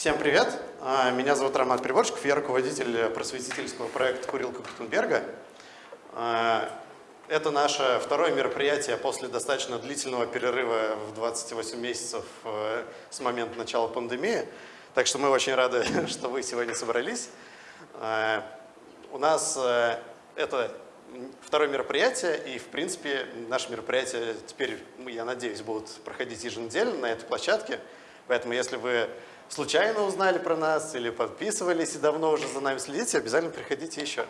Всем привет! А, меня зовут Роман Приборчиков, я руководитель просветительского проекта «Курилка Гутенберга». А, это наше второе мероприятие после достаточно длительного перерыва в 28 месяцев э, с момента начала пандемии. Так что мы очень рады, что вы сегодня собрались. А, у нас э, это второе мероприятие, и, в принципе, наши мероприятия теперь, я надеюсь, будут проходить еженедельно на этой площадке. Поэтому, если вы случайно узнали про нас или подписывались и давно уже за нами следите, обязательно приходите еще.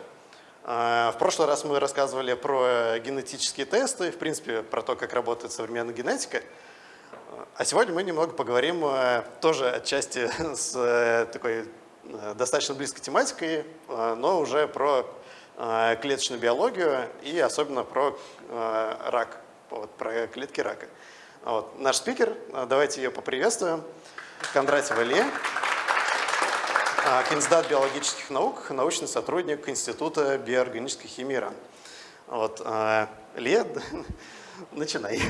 А, в прошлый раз мы рассказывали про генетические тесты, в принципе, про то, как работает современная генетика. А сегодня мы немного поговорим э, тоже отчасти с э, такой э, достаточно близкой тематикой, но уже про клеточную биологию и особенно про рак, вот, про клетки рака. Вот. Наш спикер, давайте ее поприветствуем. Кондратьева Ле, а, кандидат биологических наук, научный сотрудник Института биоорганической химии РАН. Вот, а, Ле, начинай.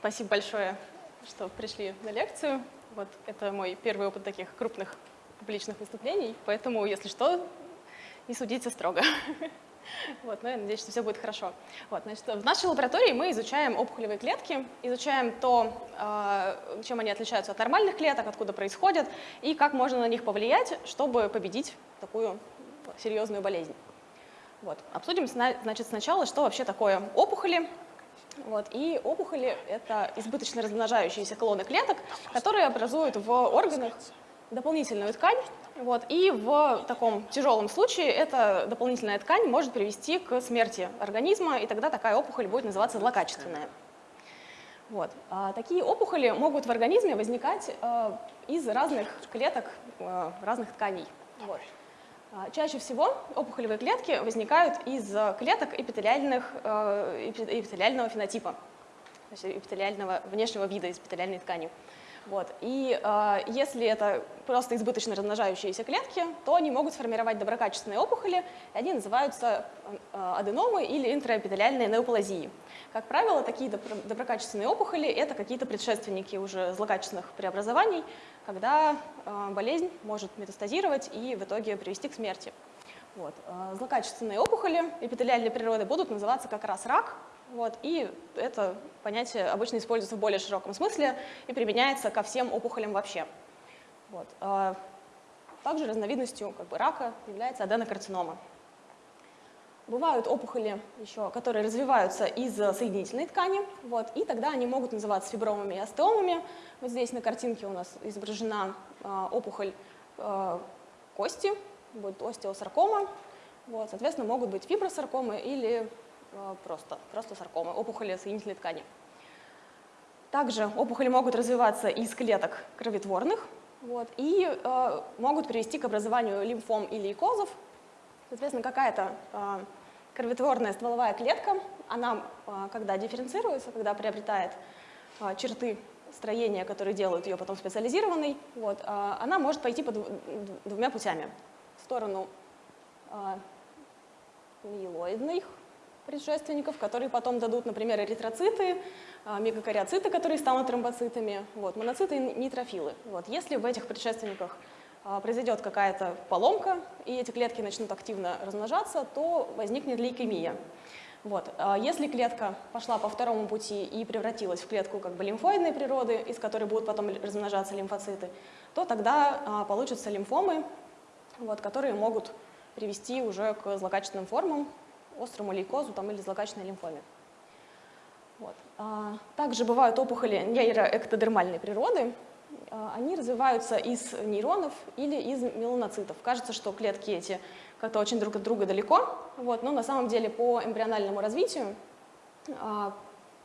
Спасибо большое, что пришли на лекцию. Вот это мой первый опыт таких крупных публичных выступлений, поэтому, если что, не судите строго. Вот, но я надеюсь, что все будет хорошо. Вот, значит, в нашей лаборатории мы изучаем опухолевые клетки, изучаем то, а, чем они отличаются от нормальных клеток, откуда происходят, и как можно на них повлиять, чтобы победить такую серьезную болезнь. Вот. Обсудим значит, сначала, что вообще такое опухоли. Вот. И опухоли — это избыточно размножающиеся клоны клеток, которые образуют в органах дополнительную ткань, вот, и в таком тяжелом случае эта дополнительная ткань может привести к смерти организма, и тогда такая опухоль будет называться злокачественная. Вот. А такие опухоли могут в организме возникать э, из разных клеток, э, разных тканей. Вот. А чаще всего опухолевые клетки возникают из клеток эпителиальных, э, эпителиального фенотипа, то есть эпителиального внешнего вида эпителиальной ткани. Вот. И э, если это просто избыточно размножающиеся клетки, то они могут сформировать доброкачественные опухоли, и они называются э, аденомы или интраэпителиальные неоплазии. Как правило, такие доброкачественные опухоли – это какие-то предшественники уже злокачественных преобразований, когда э, болезнь может метастазировать и в итоге привести к смерти. Вот. Э, злокачественные опухоли эпителиальной природы будут называться как раз рак, вот, и это понятие обычно используется в более широком смысле и применяется ко всем опухолям вообще. Вот. А также разновидностью как бы, рака является аденокарцинома. Бывают опухоли, еще, которые развиваются из соединительной ткани, вот, и тогда они могут называться фибромами и остеомами. Вот здесь на картинке у нас изображена э, опухоль э, кости, будет остеосаркома. Вот, соответственно, могут быть фибросаркомы или просто, просто саркомы, опухоли соединительной ткани. Также опухоли могут развиваться из клеток кроветворных вот, и э, могут привести к образованию лимфом или лейкозов. Соответственно, какая-то э, кроветворная стволовая клетка, она, э, когда дифференцируется, когда приобретает э, черты строения, которые делают ее потом специализированной, вот, э, она может пойти по двумя путями. В сторону э, миелоидных предшественников, которые потом дадут, например, эритроциты, а, мегакариоциты, которые станут тромбоцитами, вот, моноциты и нейтрофилы. Вот. Если в этих предшественниках а, произойдет какая-то поломка, и эти клетки начнут активно размножаться, то возникнет лейкемия. Вот. А если клетка пошла по второму пути и превратилась в клетку как бы лимфоидной природы, из которой будут потом размножаться лимфоциты, то тогда получатся лимфомы, вот, которые могут привести уже к злокачественным формам, острому лейкозу там, или злокачественной лимфоме. Вот. А, также бывают опухоли нейроэктодермальной природы. А, они развиваются из нейронов или из меланоцитов. Кажется, что клетки эти как-то очень друг от друга далеко, вот, но на самом деле по эмбриональному развитию а,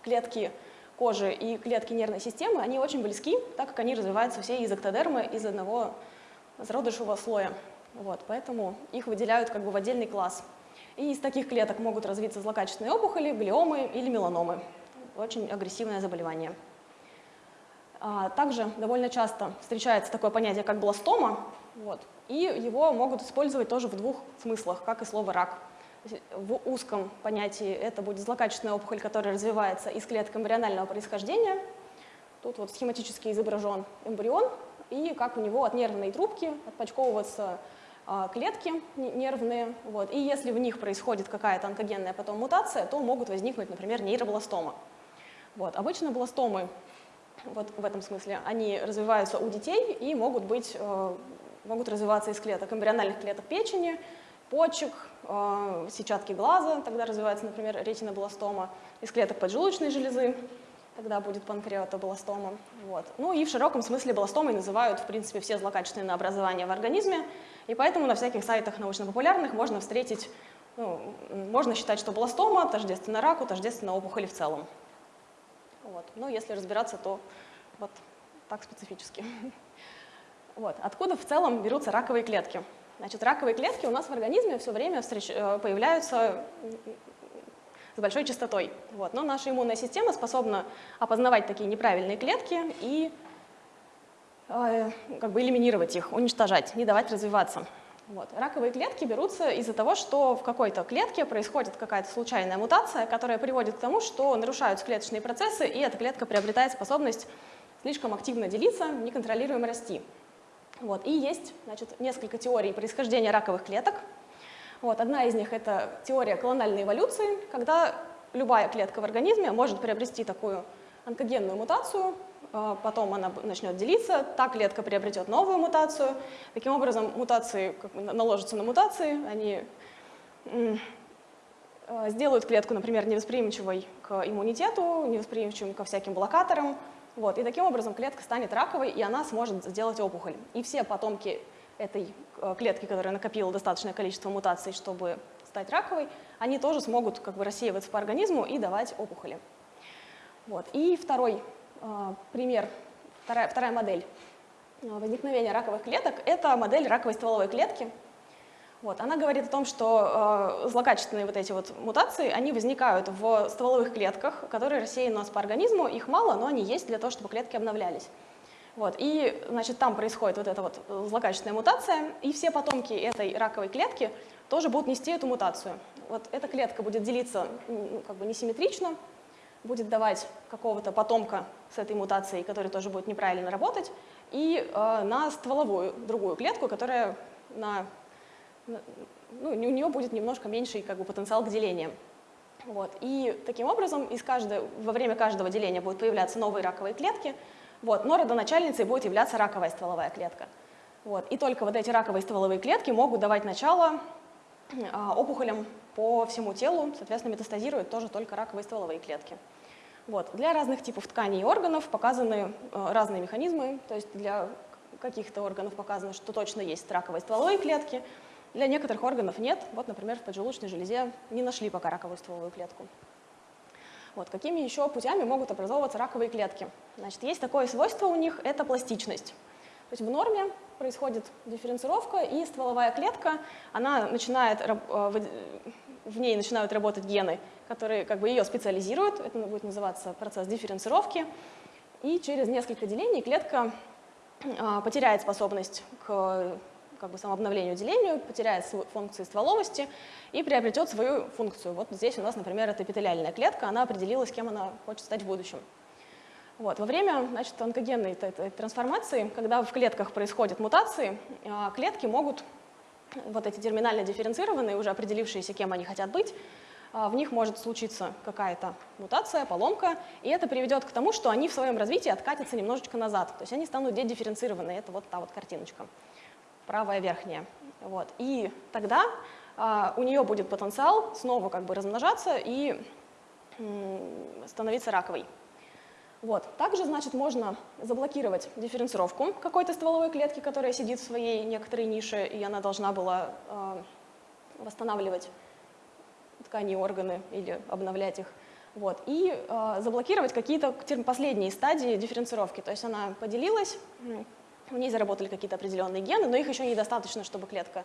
клетки кожи и клетки нервной системы, они очень близки, так как они развиваются все из эктодермы, из одного зародышевого слоя. Вот, поэтому их выделяют как бы в отдельный класс. И из таких клеток могут развиться злокачественные опухоли, глиомы или меланомы. Очень агрессивное заболевание. А, также довольно часто встречается такое понятие, как бластома, вот, и его могут использовать тоже в двух смыслах, как и слово «рак». В узком понятии это будет злокачественная опухоль, которая развивается из клеток эмбрионального происхождения, Тут вот схематически изображен эмбрион, и как у него от нервной трубки отпочковываться клетки нервные. Вот. И если в них происходит какая-то онкогенная потом мутация, то могут возникнуть, например, нейробластома. Вот. Обычно бластомы вот в этом смысле, они развиваются у детей и могут, быть, э, могут развиваться из клеток, эмбриональных клеток печени, почек, э, сетчатки глаза, тогда развивается, например, ретинобластома, из клеток поджелудочной железы, тогда будет панкреатобластома. Вот. Ну и в широком смысле бластомой называют, в принципе, все злокачественные образования в организме, и поэтому на всяких сайтах научно-популярных можно встретить, ну, можно считать, что бластома тождественно раку, тождественно опухоли в целом. Вот. Но если разбираться, то вот так специфически. Вот. Откуда в целом берутся раковые клетки? Значит, раковые клетки у нас в организме все время встреч... Э, появляются с большой частотой. Вот. Но наша иммунная система способна опознавать такие неправильные клетки и как бы элиминировать их, уничтожать, не давать развиваться. Вот. Раковые клетки берутся из-за того, что в какой-то клетке происходит какая-то случайная мутация, которая приводит к тому, что нарушаются клеточные процессы, и эта клетка приобретает способность слишком активно делиться, неконтролируемо расти. Вот. И есть значит, несколько теорий происхождения раковых клеток. Вот. Одна из них — это теория колональной эволюции, когда любая клетка в организме может приобрести такую онкогенную мутацию, потом она начнет делиться, та клетка приобретет новую мутацию. Таким образом, мутации как бы, наложатся на мутации, они а, сделают клетку, например, невосприимчивой к иммунитету, невосприимчивой ко всяким блокаторам. Вот, и таким образом клетка станет раковой, и она сможет сделать опухоль. И все потомки этой а, клетки, которая накопила достаточное количество мутаций, чтобы стать раковой, они тоже смогут как бы рассеиваться по организму и давать опухоли. Вот. И второй а, пример, вторая, вторая модель а, возникновения раковых клеток – это модель раковой стволовой клетки. Вот, она говорит о том, что э, злокачественные вот эти вот мутации, они возникают в стволовых клетках, которые рассеяны у нас по организму, их мало, но они есть для того, чтобы клетки обновлялись. Вот, и, значит, там происходит вот эта вот злокачественная мутация, и все потомки этой раковой клетки тоже будут нести эту мутацию. Вот эта клетка будет делиться ну, как бы несимметрично, будет давать какого-то потомка с этой мутацией, который тоже будет неправильно работать, и э, на стволовую другую клетку, которая на, на, ну, у нее будет немножко меньший как бы, потенциал к делениям. Вот. И таким образом из каждой, во время каждого деления будут появляться новые раковые клетки, вот, но родоначальницей будет являться раковая стволовая клетка. Вот. И только вот эти раковые стволовые клетки могут давать начало э, опухолям по всему телу, соответственно, метастазируют тоже только раковые стволовые клетки. Вот. Для разных типов тканей и органов показаны э, разные механизмы, то есть для каких-то органов показано, что точно есть раковые стволовые клетки, для некоторых органов нет. Вот, например, в поджелудочной железе не нашли пока раковую стволовую клетку. Вот. Какими еще путями могут образовываться раковые клетки? Значит, есть такое свойство у них – это пластичность. То есть в норме происходит дифференцировка, и стволовая клетка, она начинает, э, в ней начинают работать гены, которые как бы ее специализируют, это будет называться процесс дифференцировки, и через несколько делений клетка а, потеряет способность к как бы самообновлению делению, потеряет функции стволовости и приобретет свою функцию. Вот здесь у нас, например, это эпителиальная клетка, она определилась, кем она хочет стать в будущем. Вот. Во время значит, онкогенной трансформации, когда в клетках происходят мутации, а, клетки могут, вот эти терминально дифференцированные, уже определившиеся, кем они хотят быть, а, в них может случиться какая-то мутация, поломка, и это приведет к тому, что они в своем развитии откатятся немножечко назад, то есть они станут дедифференцированы, это вот та вот картиночка, правая верхняя. Вот. И тогда а, у нее будет потенциал снова как бы размножаться и становиться раковой. Вот. Также, значит, можно заблокировать дифференцировку какой-то стволовой клетки, которая сидит в своей некоторой нише, и она должна была э, восстанавливать ткани и органы или обновлять их. Вот. И э, заблокировать какие-то последние стадии дифференцировки. То есть она поделилась, в ней заработали какие-то определенные гены, но их еще недостаточно, чтобы клетка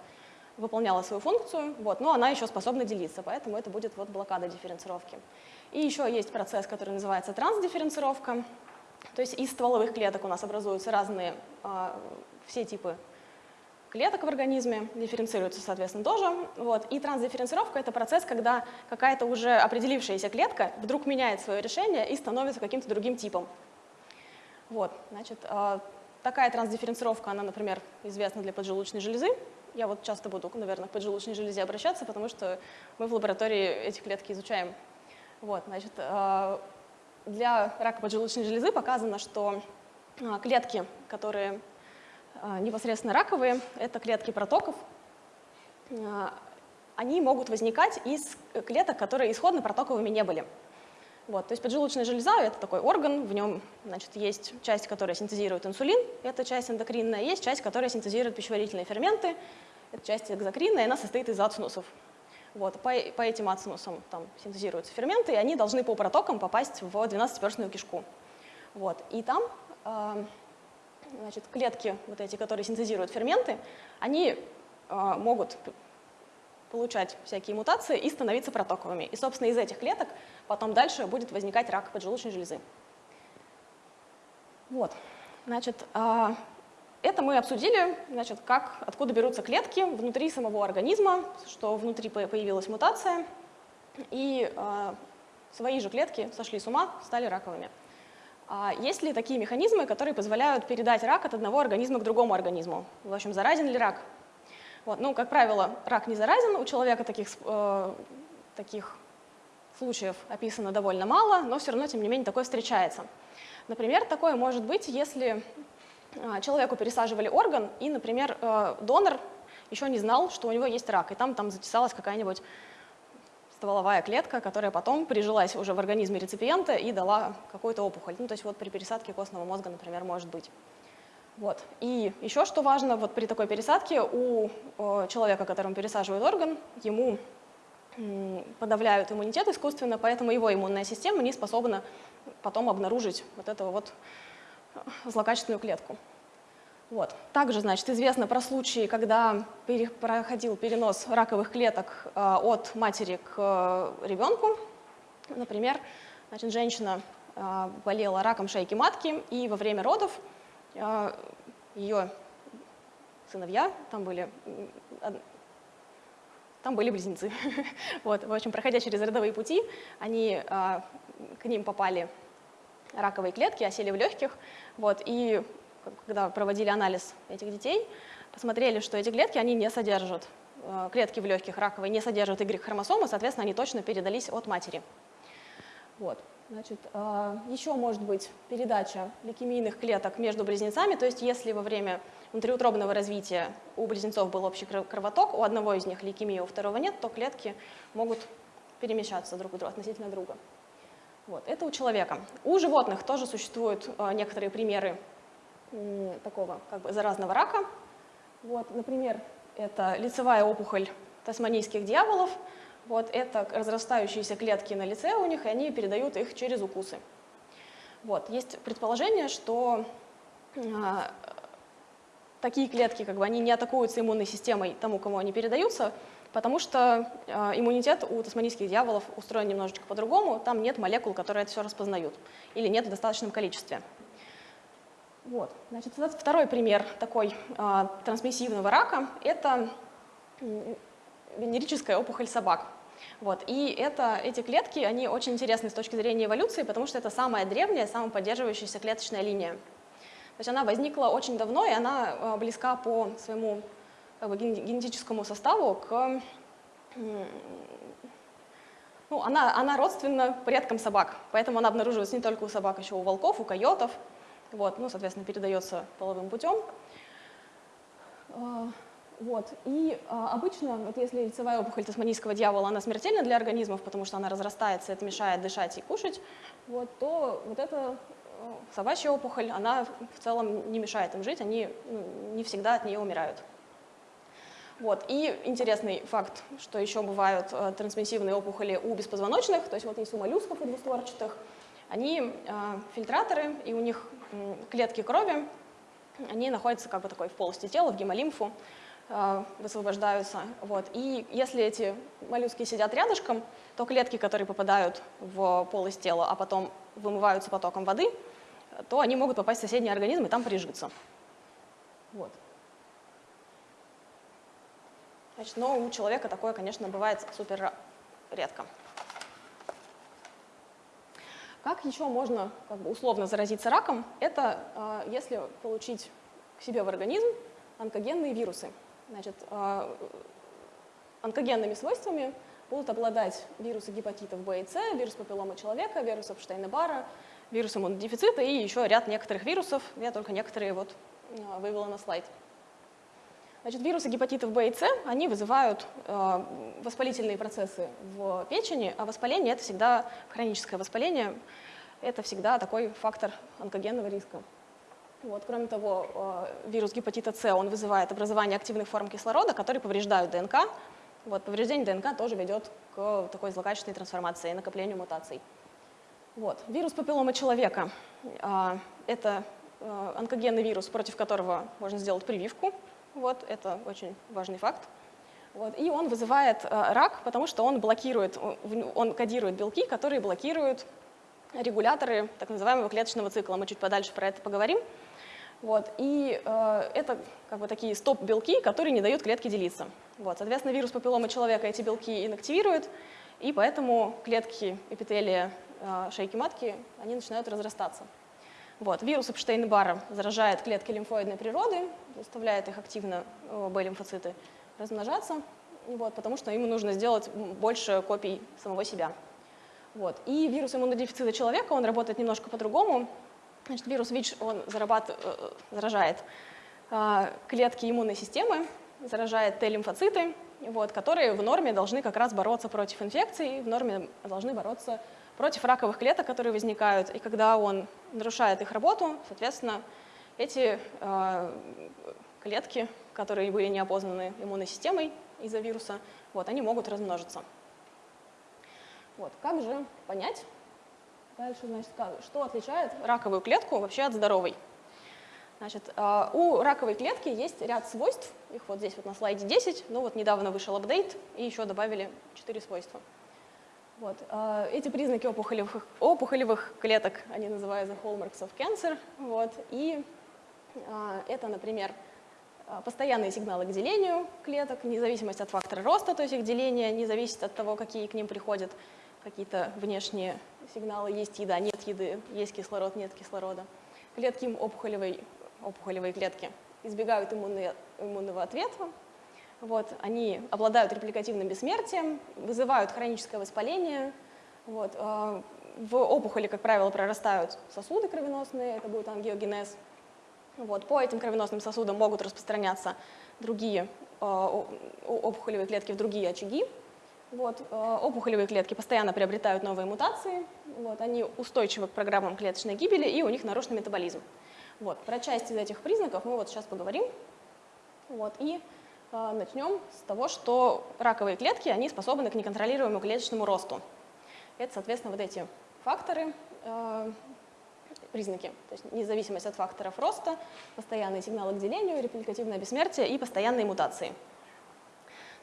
выполняла свою функцию, вот, но она еще способна делиться, поэтому это будет вот блокада дифференцировки. И еще есть процесс, который называется трансдифференцировка. То есть из стволовых клеток у нас образуются разные, э, все типы клеток в организме, дифференцируются, соответственно, тоже. Вот. И трансдифференцировка – это процесс, когда какая-то уже определившаяся клетка вдруг меняет свое решение и становится каким-то другим типом. Вот, значит, э, такая трансдифференцировка, она, например, известна для поджелудочной железы. Я вот часто буду, наверное, к поджелудочной железе обращаться, потому что мы в лаборатории эти клетки изучаем. Вот, значит, э, для рака поджелудочной железы показано, что э, клетки, которые непосредственно раковые, это клетки протоков, они могут возникать из клеток, которые исходно протоковыми не были. Вот, то есть поджелудочная железа – это такой орган, в нем значит, есть часть, которая синтезирует инсулин, это часть эндокринная, есть часть, которая синтезирует пищеварительные ферменты, это часть экзокринная, она состоит из ацинусов. Вот, по, по этим ацинусам там синтезируются ферменты, и они должны по протокам попасть в 12-перстную кишку. Вот, и там э, значит, клетки, вот эти, которые синтезируют ферменты, они э, могут получать всякие мутации и становиться протоковыми. И, собственно, из этих клеток потом дальше будет возникать рак поджелудочной железы. Вот, значит, а, это мы обсудили, значит, как, откуда берутся клетки внутри самого организма, что внутри появилась мутация, и а, свои же клетки сошли с ума, стали раковыми. А есть ли такие механизмы, которые позволяют передать рак от одного организма к другому организму? В общем, заразен ли рак? Вот, ну, как правило, рак не заразен, у человека таких, э, таких случаев описано довольно мало, но все равно, тем не менее, такое встречается. Например, такое может быть, если э, человеку пересаживали орган, и, например, э, донор еще не знал, что у него есть рак, и там, там затесалась какая-нибудь стволовая клетка, которая потом прижилась уже в организме реципиента и дала какую-то опухоль. Ну, то есть вот при пересадке костного мозга, например, может быть. Вот. И еще что важно, вот при такой пересадке у э, человека, которому пересаживают орган, ему подавляют иммунитет искусственно, поэтому его иммунная система не способна потом обнаружить вот эту вот э, злокачественную клетку. Вот. Также, значит, известно про случаи, когда проходил перенос раковых клеток э, от матери к ребенку. Например, значит, женщина болела раком шейки матки, и во время родов ее сыновья, там были, там были близнецы. вот, в общем, проходя через родовые пути, они, а, к ним попали раковые клетки, осели в легких, вот, и когда проводили анализ этих детей, посмотрели, что эти клетки, они не содержат, а, клетки в легких раковые не содержат Y-хромосомы, соответственно, они точно передались от матери. Вот. Значит, а, еще может быть передача лейкемийных клеток между близнецами, то есть если во время внутриутробного развития у близнецов был общий кровоток, у одного из них лейкемия, у второго нет, то клетки могут перемещаться друг друга, относительно друга. Вот, это у человека. У животных тоже существуют а, некоторые примеры такого как бы заразного рака. Вот, например, это лицевая опухоль тасманийских дьяволов – вот это разрастающиеся клетки на лице у них, и они передают их через укусы. Вот. Есть предположение, что а, такие клетки, как бы, они не атакуются иммунной системой тому, кому они передаются, потому что а, иммунитет у тасманийских дьяволов устроен немножечко по-другому, там нет молекул, которые это все распознают, или нет в достаточном количестве. Вот. Значит, второй пример такой а, трансмиссивного рака – это венерическая опухоль собак. Вот. И это, эти клетки, они очень интересны с точки зрения эволюции, потому что это самая древняя, самая поддерживающаяся клеточная линия. То есть она возникла очень давно, и она э, близка по своему как бы, генетическому составу к... Ну, она, она родственна предкам собак, поэтому она обнаруживается не только у собак, еще у волков, у койотов. Вот, ну, соответственно, передается половым путем. Вот. И а, обычно, вот если лицевая опухоль тасманийского дьявола, она смертельна для организмов, потому что она разрастается, это мешает дышать и кушать, вот, то вот эта э, собачья опухоль, она в целом не мешает им жить, они ну, не всегда от нее умирают. Вот. И интересный факт, что еще бывают э, трансмиссивные опухоли у беспозвоночных, то есть вот есть у моллюсков и двустворчатых, они э, фильтраторы, и у них э, клетки крови, они находятся как бы такой в полости тела, в гемолимфу, высвобождаются. Вот. И если эти моллюски сидят рядышком, то клетки, которые попадают в полость тела, а потом вымываются потоком воды, то они могут попасть в соседний организм и там прижиться. Вот. Значит, но у человека такое, конечно, бывает супер редко. Как еще можно как бы, условно заразиться раком? Это э, если получить к себе в организм онкогенные вирусы. Значит, э, онкогенными свойствами будут обладать вирусы гепатитов В и С, вирус папилломы человека, вирус Эпштейна-Барра, вирус иммунодефицита и еще ряд некоторых вирусов. Я только некоторые вот вывела на слайд. Значит, вирусы гепатитов В и С, они вызывают э, воспалительные процессы в печени, а воспаление – это всегда хроническое воспаление, это всегда такой фактор онкогенного риска. Вот. Кроме того, э, вирус гепатита С, он вызывает образование активных форм кислорода, которые повреждают ДНК. Вот. Повреждение ДНК тоже ведет к такой злокачественной трансформации и накоплению мутаций. Вот. Вирус папилломы человека э, – это э, онкогенный вирус, против которого можно сделать прививку. Вот. Это очень важный факт. Вот. И он вызывает рак, потому что он блокирует, он кодирует белки, которые блокируют регуляторы так называемого клеточного цикла. Мы чуть подальше про это поговорим. Вот. И э, это как бы такие стоп-белки, которые не дают клетке делиться. Вот. Соответственно, вирус папилломы человека эти белки инактивирует, и поэтому клетки эпителия э, шейки матки они начинают разрастаться. Вот. Вирус Эпштейн-Барра заражает клетки лимфоидной природы, заставляет их активно, э, Б-лимфоциты, размножаться, вот, потому что ему нужно сделать больше копий самого себя. Вот. И вирус иммунодефицита человека, он работает немножко по-другому. Значит, вирус ВИЧ, он зарабатывает, э, заражает э, клетки иммунной системы, заражает Т-лимфоциты, вот, которые в норме должны как раз бороться против инфекций, в норме должны бороться против раковых клеток, которые возникают. И когда он нарушает их работу, соответственно, эти э, клетки, которые были не опознаны иммунной системой из-за вируса, вот, они могут размножиться. Вот. Как же понять, дальше, значит, что отличает раковую клетку вообще от здоровой? Значит, а, у раковой клетки есть ряд свойств, их вот здесь вот на слайде 10, ну вот недавно вышел апдейт, и еще добавили 4 свойства. Вот. А, эти признаки опухолевых, опухолевых клеток, они называются hallmarks of cancer, вот, и а, это, например, постоянные сигналы к делению клеток, независимость от фактора роста, то есть их деление не зависит от того, какие к ним приходят какие-то внешние сигналы, есть еда, нет еды, есть кислород, нет кислорода. Клетки опухолевой, опухолевые клетки избегают иммунные, иммунного ответа, вот, они обладают репликативным бессмертием, вызывают хроническое воспаление. Вот, э, в опухоли, как правило, прорастают сосуды кровеносные, это будет ангиогенез. Вот, по этим кровеносным сосудам могут распространяться другие э, опухолевые клетки в другие очаги. Вот, э, опухолевые клетки постоянно приобретают новые мутации, вот, они устойчивы к программам клеточной гибели и у них нарушенный метаболизм. Вот, про часть из этих признаков мы вот сейчас поговорим. Вот, и э, начнем с того, что раковые клетки они способны к неконтролируемому клеточному росту. Это, соответственно, вот эти факторы, э, признаки, то есть независимость от факторов роста, постоянные сигналы к делению, репликативное бессмертие и постоянные мутации.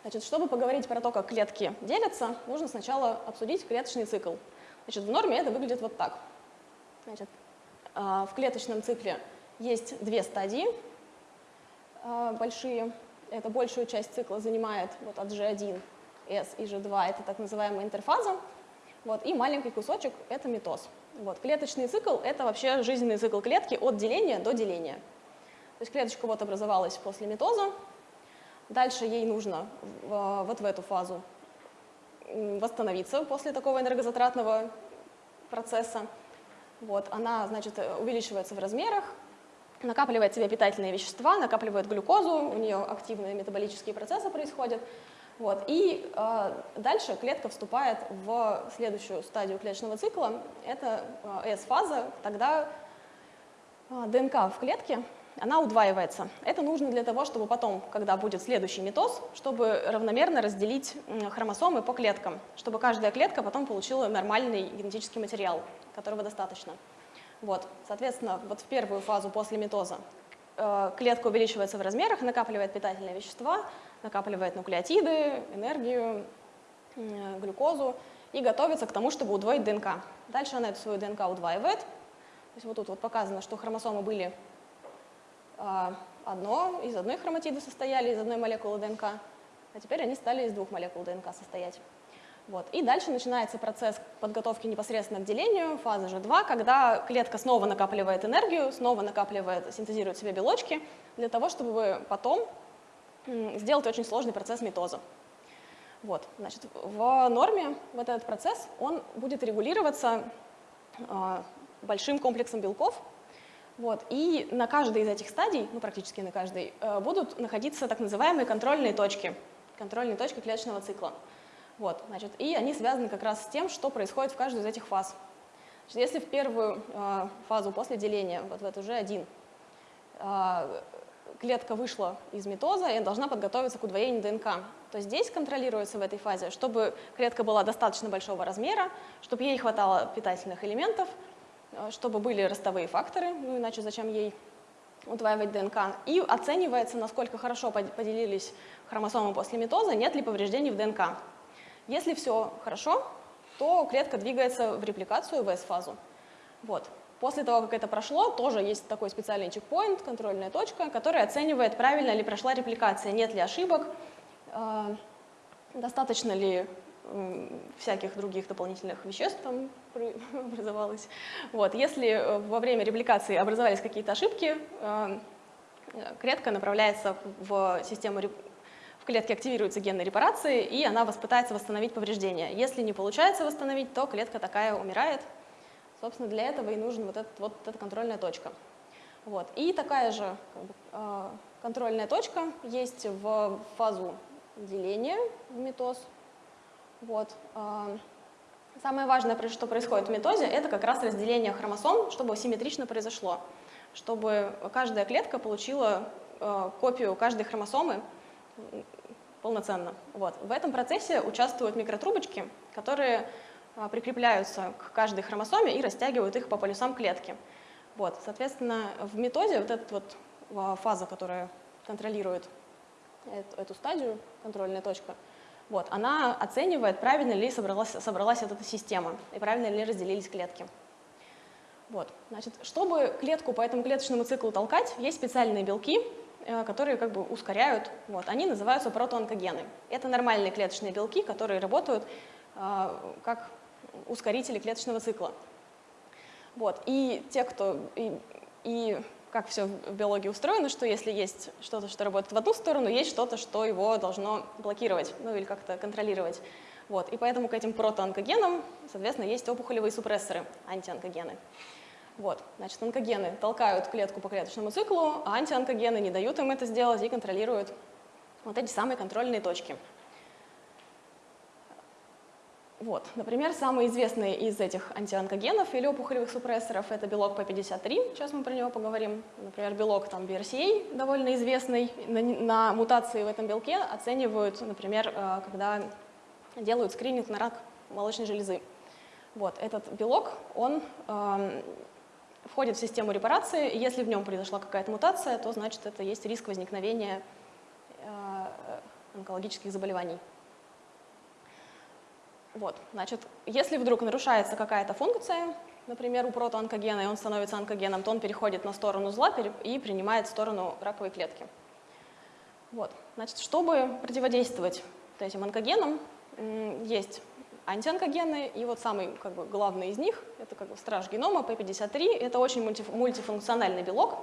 Значит, чтобы поговорить про то, как клетки делятся, нужно сначала обсудить клеточный цикл. Значит, в норме это выглядит вот так. Значит, а, в клеточном цикле есть две стадии а, большие. Это большую часть цикла занимает вот от G1, S и G2, это так называемая интерфаза. Вот, и маленький кусочек – это митоз. Вот, клеточный цикл – это вообще жизненный цикл клетки от деления до деления. То есть клеточка вот образовалась после митоза, Дальше ей нужно вот в эту фазу восстановиться после такого энергозатратного процесса. Вот, она, значит, увеличивается в размерах, накапливает себе питательные вещества, накапливает глюкозу, у нее активные метаболические процессы происходят. Вот, и э, дальше клетка вступает в следующую стадию клеточного цикла, это э, S-фаза, тогда э, ДНК в клетке она удваивается. Это нужно для того, чтобы потом, когда будет следующий митоз, чтобы равномерно разделить хромосомы по клеткам, чтобы каждая клетка потом получила нормальный генетический материал, которого достаточно. Вот, соответственно, вот в первую фазу после митоза э, клетка увеличивается в размерах, накапливает питательные вещества, накапливает нуклеотиды, энергию, э, глюкозу и готовится к тому, чтобы удвоить ДНК. Дальше она эту свою ДНК удваивает. То есть вот тут вот показано, что хромосомы были одно, из одной хроматиды состояли, из одной молекулы ДНК, а теперь они стали из двух молекул ДНК состоять. Вот. И дальше начинается процесс подготовки непосредственно к делению, фаза G2, когда клетка снова накапливает энергию, снова накапливает, синтезирует себе белочки, для того, чтобы потом сделать очень сложный процесс митоза. Вот, значит, в норме вот этот процесс, он будет регулироваться э, большим комплексом белков, вот, и на каждой из этих стадий, ну практически на каждой, э, будут находиться так называемые контрольные точки, контрольные точки клеточного цикла. Вот, значит, и они связаны как раз с тем, что происходит в каждой из этих фаз. Значит, если в первую э, фазу после деления, вот в эту же один, э, клетка вышла из митоза, и должна подготовиться к удвоению ДНК, то здесь контролируется в этой фазе, чтобы клетка была достаточно большого размера, чтобы ей хватало питательных элементов, чтобы были ростовые факторы, ну иначе зачем ей удваивать ДНК, и оценивается, насколько хорошо поделились хромосомы после митоза, нет ли повреждений в ДНК. Если все хорошо, то клетка двигается в репликацию, в S-фазу. Вот. После того, как это прошло, тоже есть такой специальный чекпоинт, контрольная точка, которая оценивает, правильно ли прошла репликация, нет ли ошибок, э, достаточно ли э, всяких других дополнительных веществ там образовалось. Вот. Если э, во время репликации образовались какие-то ошибки, э, клетка направляется в систему в клетке активируется генная репарации, и она пытается восстановить повреждения. Если не получается восстановить, то клетка такая умирает. Собственно, для этого и нужна вот, этот, вот эта контрольная точка. Вот. И такая же э, контрольная точка есть в фазу деления в митоз. Вот. Э, самое важное, что происходит в митозе, это как раз разделение хромосом, чтобы симметрично произошло, чтобы каждая клетка получила э, копию каждой хромосомы, полноценно. Вот. В этом процессе участвуют микротрубочки, которые а, прикрепляются к каждой хромосоме и растягивают их по полюсам клетки. Вот. Соответственно, в методе вот эта вот а, фаза, которая контролирует эту стадию, контрольная точка, вот, она оценивает, правильно ли собралась, собралась вот эта система и правильно ли разделились клетки. Вот. Значит, чтобы клетку по этому клеточному циклу толкать, есть специальные белки, Э, которые как бы ускоряют. Вот. Они называются протоонкогены. Это нормальные клеточные белки, которые работают э, как ускорители клеточного цикла. Вот. И те, кто... И, и как все в биологии устроено, что если есть что-то, что работает в одну сторону, есть что-то, что его должно блокировать, ну или как-то контролировать. Вот. И поэтому к этим протоонкогенам, соответственно, есть опухолевые супрессоры, антионкогены. Вот, значит, онкогены толкают клетку по клеточному циклу, а антионкогены не дают им это сделать и контролируют вот эти самые контрольные точки. Вот, например, самый известный из этих антионкогенов или опухолевых супрессоров – это белок P53, сейчас мы про него поговорим. Например, белок там, BRCA довольно известный, на, на мутации в этом белке оценивают, например, э, когда делают скрининг на рак молочной железы. Вот, этот белок, он эм, входит в систему репарации, если в нем произошла какая-то мутация, то значит это есть риск возникновения э, онкологических заболеваний. Вот, значит, если вдруг нарушается какая-то функция, например, у протоонкогена, и он становится онкогеном, то он переходит на сторону зла и принимает сторону раковой клетки. Вот, значит, чтобы противодействовать этим онкогенам, есть антионкогены, и вот самый как бы, главный из них, это как бы страж генома, P53, это очень мульти, мультифункциональный белок,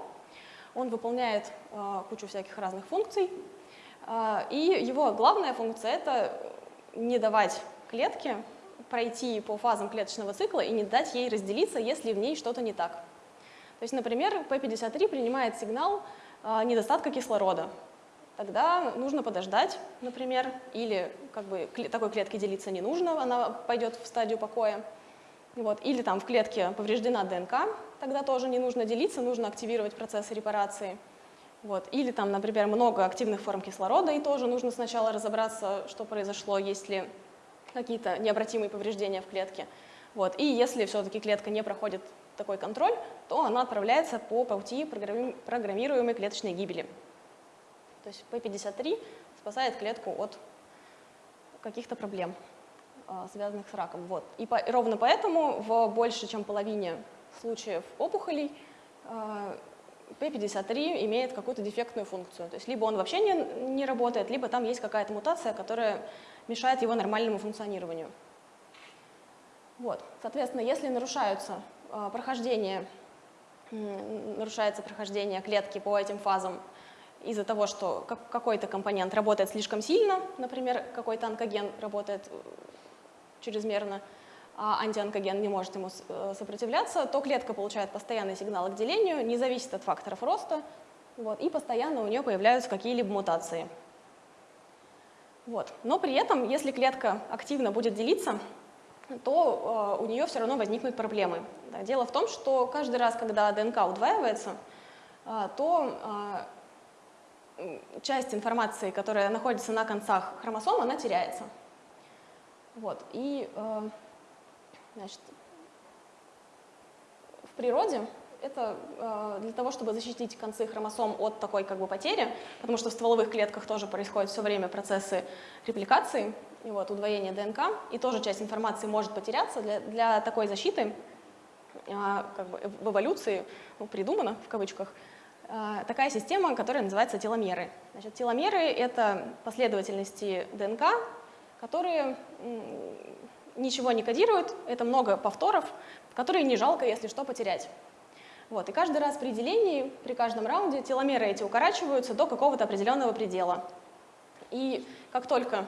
он выполняет э, кучу всяких разных функций, э, и его главная функция – это не давать клетке пройти по фазам клеточного цикла и не дать ей разделиться, если в ней что-то не так. То есть, например, P53 принимает сигнал э, недостатка кислорода, тогда нужно подождать, например, или как бы такой клетке делиться не нужно, она пойдет в стадию покоя. Вот. Или там в клетке повреждена ДНК, тогда тоже не нужно делиться, нужно активировать процессы репарации. Вот. Или там, например, много активных форм кислорода, и тоже нужно сначала разобраться, что произошло, есть ли какие-то необратимые повреждения в клетке. Вот. И если все-таки клетка не проходит такой контроль, то она отправляется по пути программируемой клеточной гибели. То есть P53 спасает клетку от каких-то проблем, а, связанных с раком. Вот. И по, ровно поэтому в больше чем половине случаев опухолей а, P53 имеет какую-то дефектную функцию. То есть либо он вообще не, не работает, либо там есть какая-то мутация, которая мешает его нормальному функционированию. Вот. Соответственно, если нарушаются э, прохождение, э, нарушается прохождение клетки по этим фазам из-за того, что какой-то компонент работает слишком сильно, например, какой-то онкоген работает э, чрезмерно, а антионкоген не может ему э, сопротивляться, то клетка получает постоянный сигнал к делению, не зависит от факторов роста, вот, и постоянно у нее появляются какие-либо мутации. Вот. Но при этом, если клетка активно будет делиться, то э, у нее все равно возникнут проблемы. Да, дело в том, что каждый раз, когда ДНК удваивается, э, то э, часть информации, которая находится на концах хромосом, она теряется. Вот. И э, значит, в природе это э, для того, чтобы защитить концы хромосом от такой как бы потери, потому что в стволовых клетках тоже происходят все время процессы репликации, и вот, удвоения ДНК, и тоже часть информации может потеряться. Для, для такой защиты э, как бы в эволюции ну, придумана, в кавычках, э, такая система, которая называется теломеры. Значит, теломеры — это последовательности ДНК, которые ничего не кодируют, это много повторов, которые не жалко, если что, потерять. Вот, и каждый раз при делении, при каждом раунде теломеры эти укорачиваются до какого-то определенного предела. И как только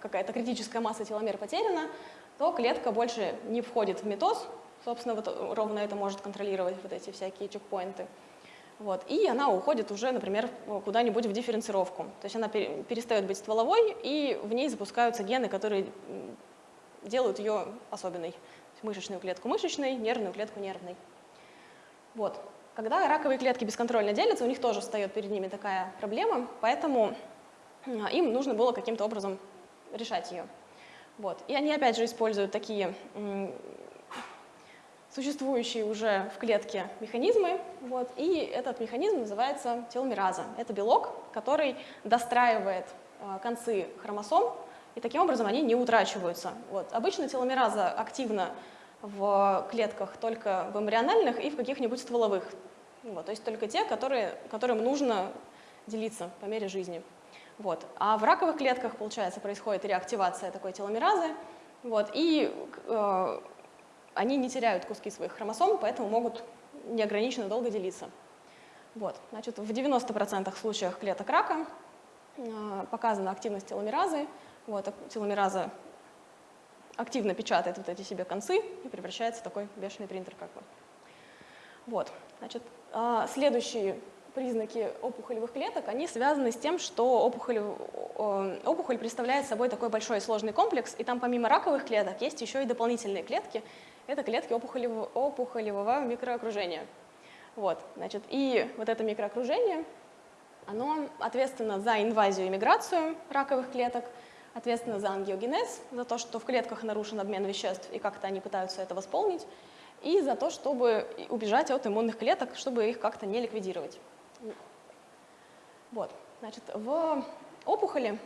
какая-то критическая масса теломер потеряна, то клетка больше не входит в митоз, собственно, вот ровно это может контролировать вот эти всякие чекпоинты. Вот, и она уходит уже, например, куда-нибудь в дифференцировку. То есть она перестает быть стволовой, и в ней запускаются гены, которые делают ее особенной. Мышечную клетку мышечной, нервную клетку нервной. Вот. Когда раковые клетки бесконтрольно делятся, у них тоже встает перед ними такая проблема, поэтому а, им нужно было каким-то образом решать ее. Вот. И они опять же используют такие существующие уже в клетке механизмы, вот, и этот механизм называется теломераза. Это белок, который достраивает э, концы хромосом, и таким образом они не утрачиваются. Вот. Обычно теломераза активна в клетках только в эмбриональных и в каких-нибудь стволовых. Вот, то есть только те, которые, которым нужно делиться по мере жизни. Вот. А в раковых клетках, получается, происходит реактивация такой теломеразы, вот, и э, они не теряют куски своих хромосом, поэтому могут неограниченно долго делиться. Вот. Значит, в 90% случаях клеток рака э, показана активность теломеразы. Вот, теломераза активно печатает вот эти себе концы и превращается в такой бешеный принтер. Как бы. Вот. Значит, э, следующие признаки опухолевых клеток, они связаны с тем, что опухоль, опухоль представляет собой такой большой и сложный комплекс, и там помимо раковых клеток есть еще и дополнительные клетки. Это клетки опухолевого, опухолевого микроокружения. Вот, значит, и вот это микроокружение, оно ответственно за инвазию и миграцию раковых клеток, ответственно за ангиогенез, за то, что в клетках нарушен обмен веществ и как-то они пытаются это восполнить, и за то, чтобы убежать от иммунных клеток, чтобы их как-то не ликвидировать. Вот, значит, в опухоли,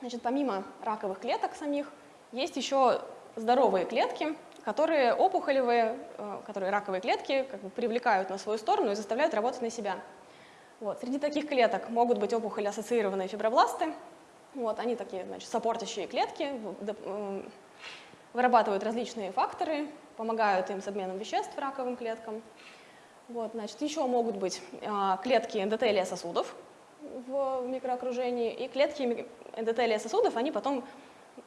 значит, помимо раковых клеток самих, есть еще здоровые клетки, которые опухолевые, э, которые раковые клетки как бы привлекают на свою сторону и заставляют работать на себя. Вот. Среди таких клеток могут быть опухоли ассоциированные фибробласты. Вот, они такие, значит, сопортящие клетки, вырабатывают различные факторы, помогают им с обменом веществ раковым клеткам. Вот, значит, еще могут быть а, клетки эндотелия сосудов в микроокружении, и клетки эндотелия сосудов, они потом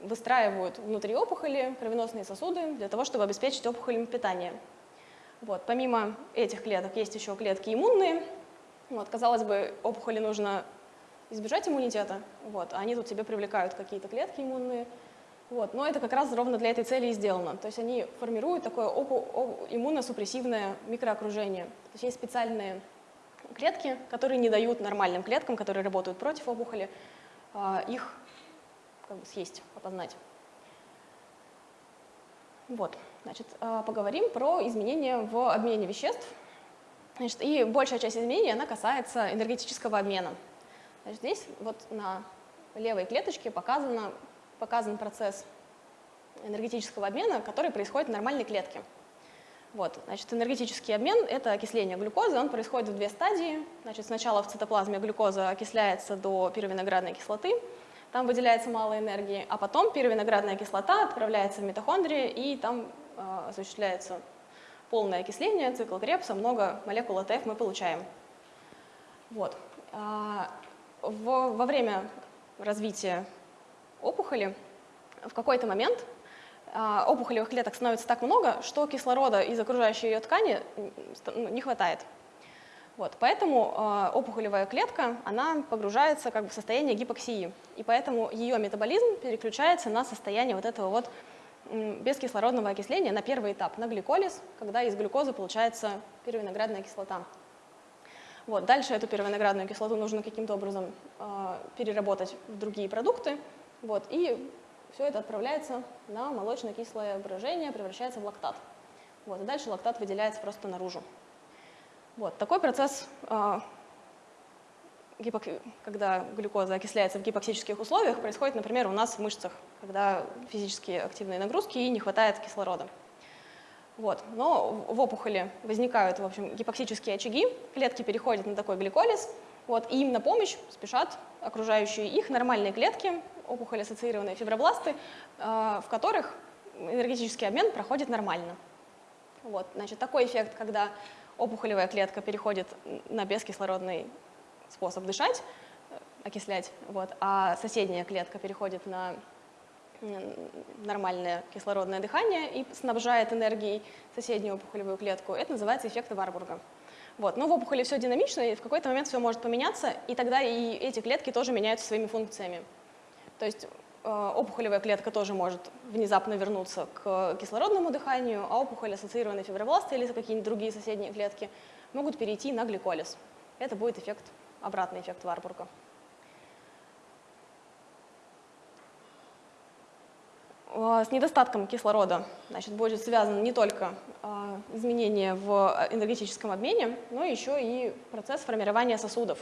выстраивают внутри опухоли кровеносные сосуды для того, чтобы обеспечить опухолям питание. Вот, помимо этих клеток есть еще клетки иммунные. Вот, казалось бы, опухоли нужно избежать иммунитета, вот, они тут себе привлекают какие-то клетки иммунные, вот. Но это как раз ровно для этой цели и сделано. То есть они формируют такое иммуносупрессивное микроокружение. То есть есть специальные клетки, которые не дают нормальным клеткам, которые работают против опухоли, а, их как бы, съесть, опознать. Вот, значит, а, поговорим про изменения в обмене веществ. Значит, и большая часть изменений, она касается энергетического обмена. Значит, здесь вот на левой клеточке показано показан процесс энергетического обмена, который происходит в нормальной клетке. Вот, значит, энергетический обмен — это окисление глюкозы, он происходит в две стадии. Значит, сначала в цитоплазме глюкоза окисляется до пировиноградной кислоты, там выделяется мало энергии, а потом пировиноградная кислота отправляется в митохондрии, и там э, осуществляется полное окисление, цикл Крепса, много молекул АТФ мы получаем. Вот. А, в, во время развития опухоли в какой-то момент а, опухолевых клеток становится так много, что кислорода из окружающей ее ткани не хватает. Вот, поэтому э, опухолевая клетка, она погружается как бы в состояние гипоксии, и поэтому ее метаболизм переключается на состояние вот этого вот бескислородного окисления на первый этап, на гликолиз, когда из глюкозы получается первиноградная кислота. Вот, дальше эту первиноградную кислоту нужно каким-то образом э, переработать в другие продукты, вот, и все это отправляется на молочно-кислое брожение, превращается в лактат. Вот, и дальше лактат выделяется просто наружу. Вот, такой процесс, а, когда глюкоза окисляется в гипоксических условиях, происходит, например, у нас в мышцах, когда физически активные нагрузки и не хватает кислорода. Вот. Но в опухоли возникают в общем, гипоксические очаги, клетки переходят на такой гликолиз, вот, и им на помощь спешат окружающие их нормальные клетки, опухоль-ассоциированные фибробласты, а, в которых энергетический обмен проходит нормально. Вот, значит, такой эффект, когда опухолевая клетка переходит на бескислородный способ дышать, окислять, вот, а соседняя клетка переходит на нормальное кислородное дыхание и снабжает энергией соседнюю опухолевую клетку. Это называется эффект Варбурга. Вот. Но в опухоли все динамично, и в какой-то момент все может поменяться, и тогда и эти клетки тоже меняются своими функциями. То есть Э, опухолевая клетка тоже может внезапно вернуться к кислородному дыханию, а опухоль, ассоциированные фибробласты или какие-нибудь другие соседние клетки могут перейти на гликолиз. Это будет эффект, обратный эффект Варбурга. С недостатком кислорода значит, будет связано не только э, изменение в энергетическом обмене, но еще и процесс формирования сосудов.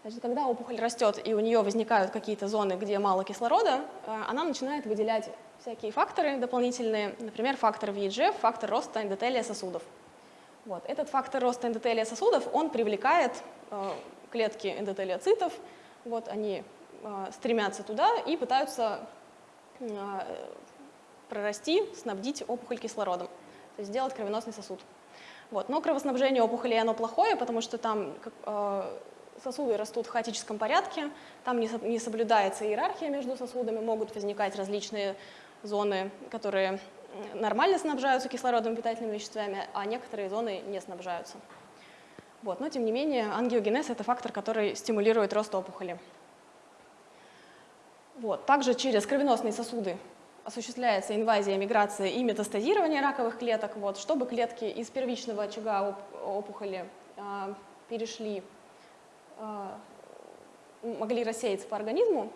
Значит, когда опухоль растет и у нее возникают какие-то зоны, где мало кислорода, она начинает выделять всякие факторы дополнительные, например, фактор VEGF, фактор роста эндотелия сосудов. Вот. Этот фактор роста эндотелия сосудов, он привлекает клетки эндотелиоцитов, вот они стремятся туда и пытаются прорасти, снабдить опухоль кислородом, то есть сделать кровеносный сосуд. Вот. Но кровоснабжение опухоли оно плохое, потому что там э, сосуды растут в хаотическом порядке, там не соблюдается иерархия между сосудами, могут возникать различные зоны, которые нормально снабжаются кислородом питательными веществами, а некоторые зоны не снабжаются. Вот. Но тем не менее ангиогенез – это фактор, который стимулирует рост опухоли. Вот. Также через кровеносные сосуды осуществляется инвазия, миграция и метастазирование раковых клеток, вот, чтобы клетки из первичного очага опухоли э, перешли а, могли рассеяться по организму,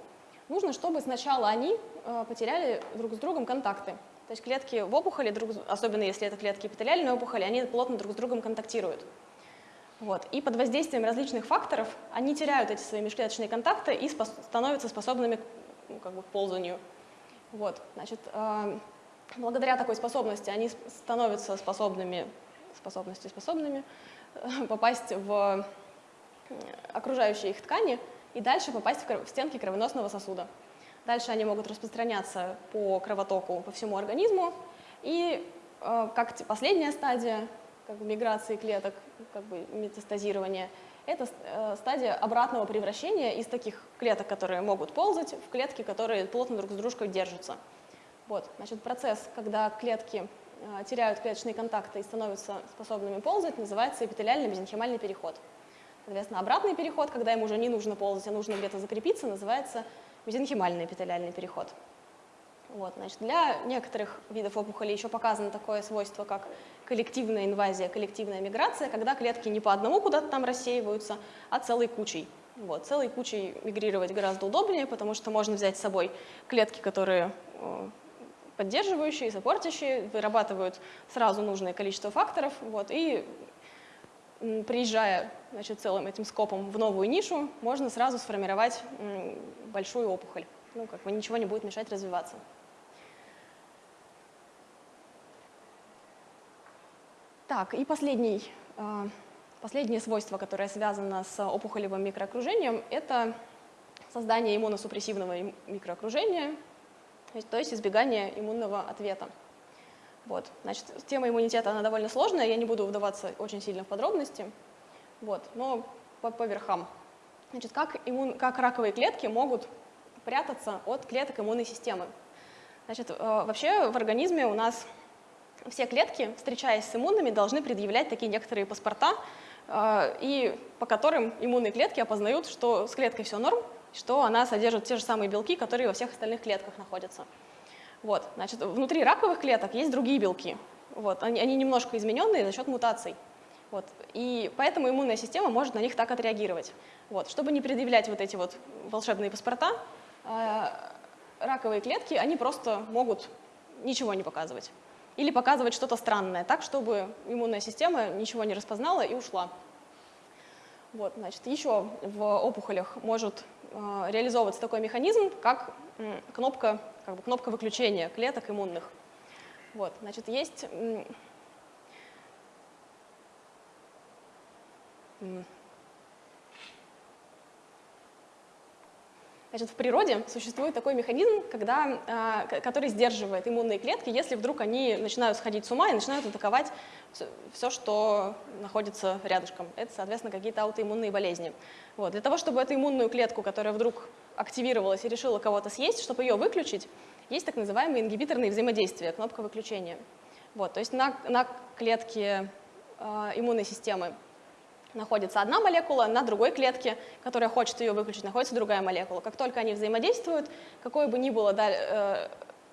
нужно, чтобы сначала они а, потеряли друг с другом контакты. То есть клетки в опухоли, друг, особенно если это клетки эпителиальной опухоли, они плотно друг с другом контактируют. Вот. И под воздействием различных факторов они теряют эти свои межклеточные контакты и спос становятся способными ну, как бы, ползанию. Вот. Значит, э, благодаря такой способности они становятся способными, способности способными э, попасть в окружающие их ткани и дальше попасть в стенки кровеносного сосуда. Дальше они могут распространяться по кровотоку по всему организму. И э, как последняя стадия как бы, миграции клеток, как бы метастазирования, это э, стадия обратного превращения из таких клеток, которые могут ползать, в клетки, которые плотно друг с дружкой держатся. Вот, значит, процесс, когда клетки э, теряют клеточные контакты и становятся способными ползать, называется эпителиальный мезенхимальный переход. Соответственно, обратный переход, когда им уже не нужно ползать, а нужно где-то закрепиться, называется мезенхимальный эпителиальный переход. Вот, значит, для некоторых видов опухоли еще показано такое свойство, как коллективная инвазия, коллективная миграция, когда клетки не по одному куда-то там рассеиваются, а целой кучей. Вот, целой кучей мигрировать гораздо удобнее, потому что можно взять с собой клетки, которые э, поддерживающие, сопортящие, вырабатывают сразу нужное количество факторов, вот, и приезжая значит, целым этим скопом в новую нишу, можно сразу сформировать большую опухоль. Ну, как бы ничего не будет мешать развиваться. Так, и последний, последнее свойство, которое связано с опухолевым микроокружением, это создание иммуносупрессивного микроокружения, то есть избегание иммунного ответа. Вот. Значит, тема иммунитета, она довольно сложная, я не буду вдаваться очень сильно в подробности, вот, но по, по верхам. Значит, как, иммун, как раковые клетки могут прятаться от клеток иммунной системы? Значит, э, вообще в организме у нас все клетки, встречаясь с иммунными, должны предъявлять такие некоторые паспорта, э, и по которым иммунные клетки опознают, что с клеткой все норм, что она содержит те же самые белки, которые во всех остальных клетках находятся. Вот, значит, внутри раковых клеток есть другие белки. Вот, они, они немножко измененные за счет мутаций. Вот, и поэтому иммунная система может на них так отреагировать. Вот, чтобы не предъявлять вот эти вот волшебные паспорта, раковые клетки, они просто могут ничего не показывать. Или показывать что-то странное, так, чтобы иммунная система ничего не распознала и ушла. Вот, значит, еще в опухолях может э, реализовываться такой механизм, как э, кнопка как бы кнопка выключения клеток иммунных. Вот, значит, есть Значит, в природе существует такой механизм, когда, э, который сдерживает иммунные клетки, если вдруг они начинают сходить с ума и начинают атаковать все, что находится рядышком. Это, соответственно, какие-то аутоиммунные болезни. Вот. Для того, чтобы эту иммунную клетку, которая вдруг активировалась и решила кого-то съесть, чтобы ее выключить, есть так называемые ингибиторные взаимодействия, кнопка выключения. Вот, то есть на, на клетке э, иммунной системы находится одна молекула, на другой клетке, которая хочет ее выключить, находится другая молекула. Как только они взаимодействуют, какое бы ни было да, э,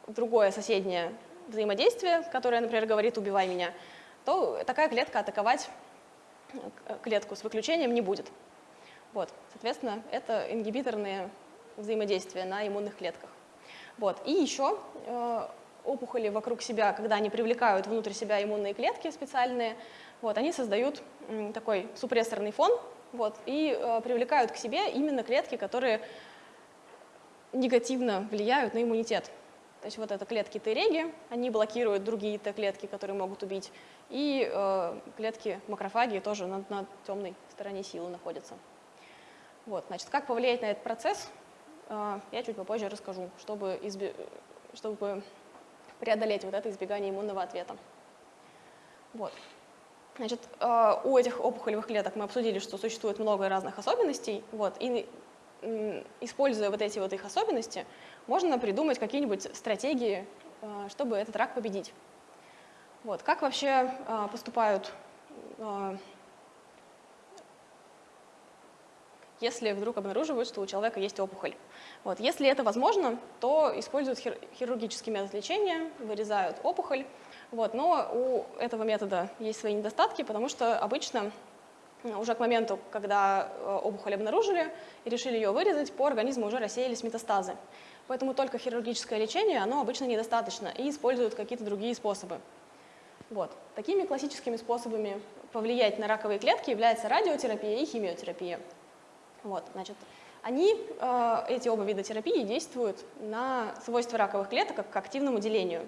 другое соседнее взаимодействие, которое, например, говорит «убивай меня», то такая клетка атаковать э, клетку с выключением не будет. Вот, соответственно, это ингибиторные взаимодействия на иммунных клетках. Вот. И еще э, опухоли вокруг себя, когда они привлекают внутрь себя иммунные клетки специальные, вот, они создают такой супрессорный фон вот, и э, привлекают к себе именно клетки, которые негативно влияют на иммунитет. То есть вот это клетки Т-реги, они блокируют другие Т-клетки, которые могут убить, и э, клетки макрофаги тоже на, на темной стороне силы находятся. Вот, значит, как повлиять на этот процесс, э, я чуть попозже расскажу, чтобы, чтобы преодолеть вот это избегание иммунного ответа. Вот. Значит, э, у этих опухолевых клеток мы обсудили, что существует много разных особенностей, вот, и используя вот эти вот их особенности, можно придумать какие-нибудь стратегии, э, чтобы этот рак победить. Вот. Как вообще э, поступают, если вдруг обнаруживают, что у человека есть опухоль? Вот. Если это возможно, то используют хир хирургический метод лечения, вырезают опухоль. Вот. Но у этого метода есть свои недостатки, потому что обычно уже к моменту, когда опухоль обнаружили и решили ее вырезать, по организму уже рассеялись метастазы. Поэтому только хирургическое лечение, оно обычно недостаточно, и используют какие-то другие способы. Вот. Такими классическими способами повлиять на раковые клетки является радиотерапия и химиотерапия. Вот, значит, они, э, эти оба вида терапии, действуют на свойства раковых клеток как к активному делению.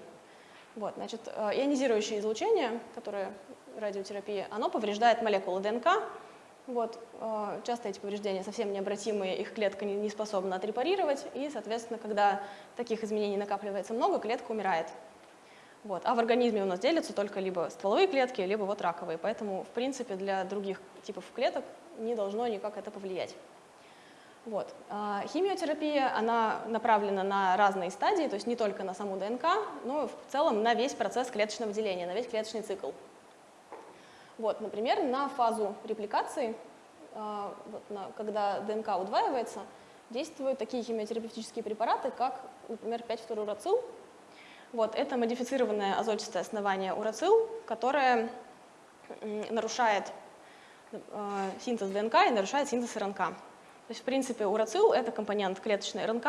Вот, значит, э, ионизирующее излучение, которое радиотерапия, оно повреждает молекулы ДНК, вот, э, часто эти повреждения совсем необратимые, их клетка не способна отрепарировать, и, соответственно, когда таких изменений накапливается много, клетка умирает. Вот. А в организме у нас делятся только либо стволовые клетки, либо вот раковые, поэтому, в принципе, для других типов клеток не должно никак это повлиять. Вот. А химиотерапия, она направлена на разные стадии, то есть не только на саму ДНК, но в целом на весь процесс клеточного деления, на весь клеточный цикл. Вот, например, на фазу репликации, а, когда ДНК удваивается, действуют такие химиотерапевтические препараты, как, например, 5-фторурацил. Вот, это модифицированное азотистое основание урацил, которое нарушает э, синтез ДНК и нарушает синтез РНК. То есть, в принципе, урацил – это компонент клеточной РНК,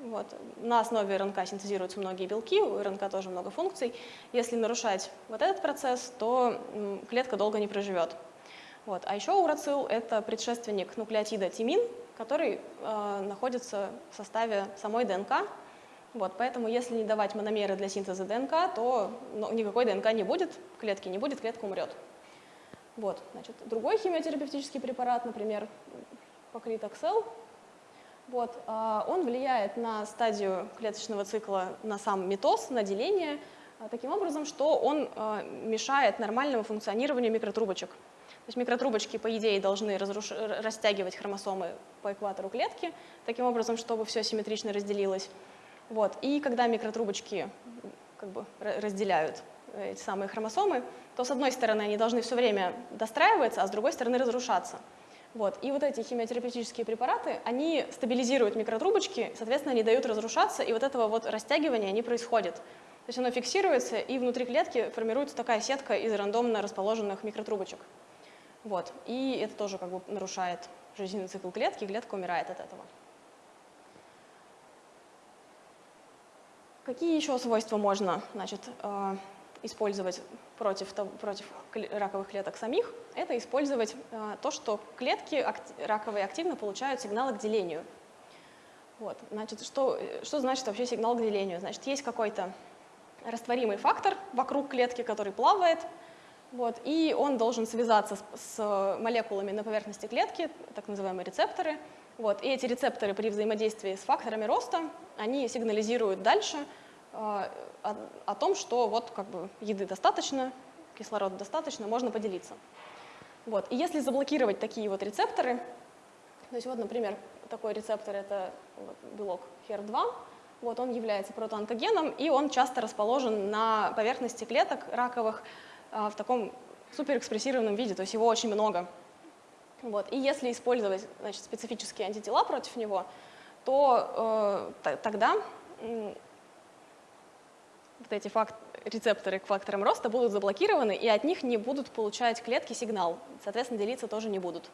вот. На основе РНК синтезируются многие белки, у РНК тоже много функций. Если нарушать вот этот процесс, то клетка долго не проживет. Вот. А еще урацил – это предшественник нуклеотида тимин, который э, находится в составе самой ДНК. Вот, поэтому если не давать мономеры для синтеза ДНК, то ну, никакой ДНК не будет, клетки не будет, клетка умрет. Вот, значит, другой химиотерапевтический препарат, например, поклитоксел, вот, а, он влияет на стадию клеточного цикла, на сам митоз, на деление, а, таким образом, что он а, мешает нормальному функционированию микротрубочек. То есть микротрубочки, по идее, должны разруш... растягивать хромосомы по экватору клетки, таким образом, чтобы все симметрично разделилось. Вот. И когда микротрубочки как бы, разделяют э, эти самые хромосомы, то с одной стороны они должны все время достраиваться, а с другой стороны разрушаться. Вот. И вот эти химиотерапевтические препараты, они стабилизируют микротрубочки, соответственно, они дают разрушаться, и вот этого вот растягивания не происходит. То есть оно фиксируется, и внутри клетки формируется такая сетка из рандомно расположенных микротрубочек. Вот. И это тоже как бы нарушает жизненный цикл клетки, клетка умирает от этого. Какие еще свойства можно значит, э, использовать против, против раковых клеток самих? Это использовать э, то, что клетки раковые активно получают сигналы к делению. Вот, значит, что, что значит вообще сигнал к делению? Значит, есть какой-то растворимый фактор вокруг клетки, который плавает, вот, и он должен связаться с, с молекулами на поверхности клетки, так называемые рецепторы. Вот, и эти рецепторы при взаимодействии с факторами роста, они сигнализируют дальше о, о том, что вот как бы еды достаточно, кислорода достаточно, можно поделиться. Вот, и если заблокировать такие вот рецепторы, то есть вот, например, такой рецептор — это белок HER2, вот он является протоонкогеном, и он часто расположен на поверхности клеток раковых а, в таком суперэкспрессированном виде, то есть его очень много. Вот. И если использовать значит, специфические антитела против него, то э, тогда э, вот эти факт, рецепторы к факторам роста будут заблокированы, и от них не будут получать клетки сигнал, соответственно, делиться тоже не будут.